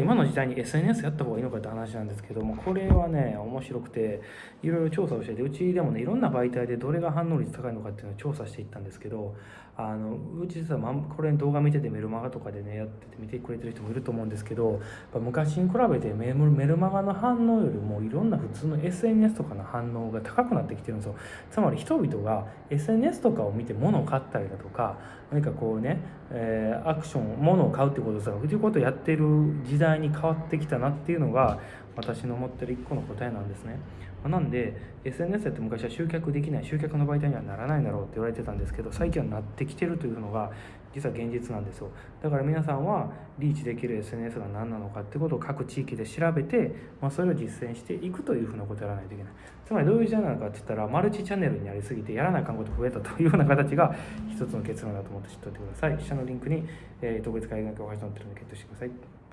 今の時代に SNS やった方がいいのかって話なんですけどもこれはね面白くていろいろ調査をしててうちでもねいろんな媒体でどれが反応率高いのかっていうのを調査していったんですけどあのうち実は、これ動画見ててメルマガとかでねやってて見てくれてる人もいると思うんですけど昔に比べてメルマガの反応よりもいろんな普通の SNS とかの反応が高くなってきてるんですよ。つまり人々が SNS とかを見て物を買ったりだとか何かこうね、えー、アクション物を買うってことさそういうことをやってる時代に変わってきたなっていうのが私の持ってる一個の答えなんですね。なんで SNS って昔は集客できない集客の媒体にはならないだろうって言われてたんですけど最近はなってきてるというのが実は現実なんですよ。だから皆さんはリーチできる SNS が何なのかってことを各地域で調べて、まあ、それを実践していくというふうなことをやらないといけない。つまりどういうジャンルなのかって言ったらマルチチャンネルになりすぎてやらないかんこと増えたというような形が一つの結論だと思って知っておいてください。下のリンクに、えー、特別会議学を始まってるのでゲットしてください。